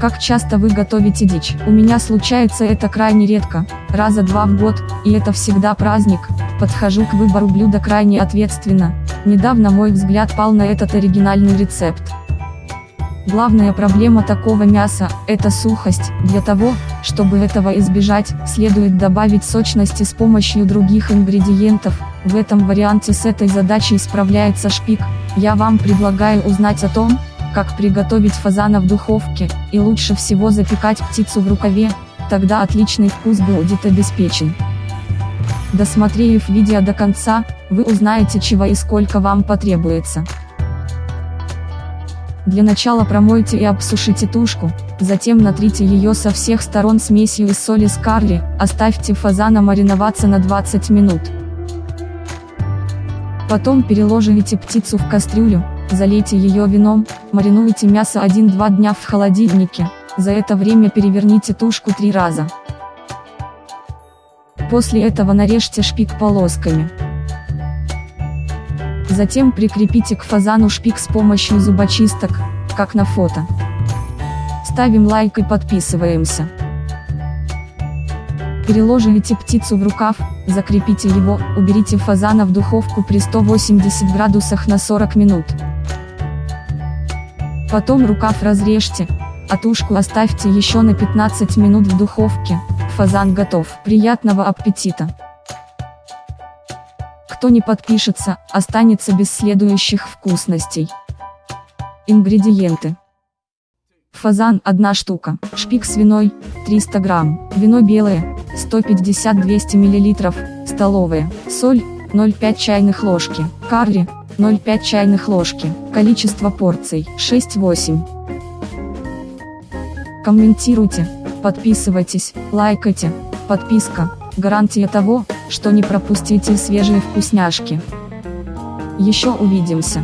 Как часто вы готовите дичь? У меня случается это крайне редко, раза два в год, и это всегда праздник. Подхожу к выбору блюда крайне ответственно. Недавно мой взгляд пал на этот оригинальный рецепт. Главная проблема такого мяса – это сухость. Для того, чтобы этого избежать, следует добавить сочности с помощью других ингредиентов. В этом варианте с этой задачей справляется шпик. Я вам предлагаю узнать о том, как приготовить фазана в духовке, и лучше всего запекать птицу в рукаве, тогда отличный вкус будет обеспечен. Досмотрев видео до конца, вы узнаете чего и сколько вам потребуется. Для начала промойте и обсушите тушку, затем натрите ее со всех сторон смесью из соли с карри, оставьте фазана мариноваться на 20 минут. Потом переложите птицу в кастрюлю, залейте ее вином, маринуйте мясо 1-2 дня в холодильнике, за это время переверните тушку три раза. После этого нарежьте шпик полосками. Затем прикрепите к фазану шпик с помощью зубочисток, как на фото. Ставим лайк и подписываемся. Переложите птицу в рукав, закрепите его, уберите фазана в духовку при 180 градусах на 40 минут. Потом рукав разрежьте, а тушку оставьте еще на 15 минут в духовке, фазан готов. Приятного аппетита! Кто не подпишется, останется без следующих вкусностей. Ингредиенты. Фазан 1 штука, шпик свиной 300 грамм, вино белое 150-200 мл, столовая, соль 0,5 чайных ложки, карри 0,5 чайных ложки, количество порций 6-8. Комментируйте, подписывайтесь, лайкайте, подписка гарантия того, что не пропустите свежие вкусняшки. Еще увидимся.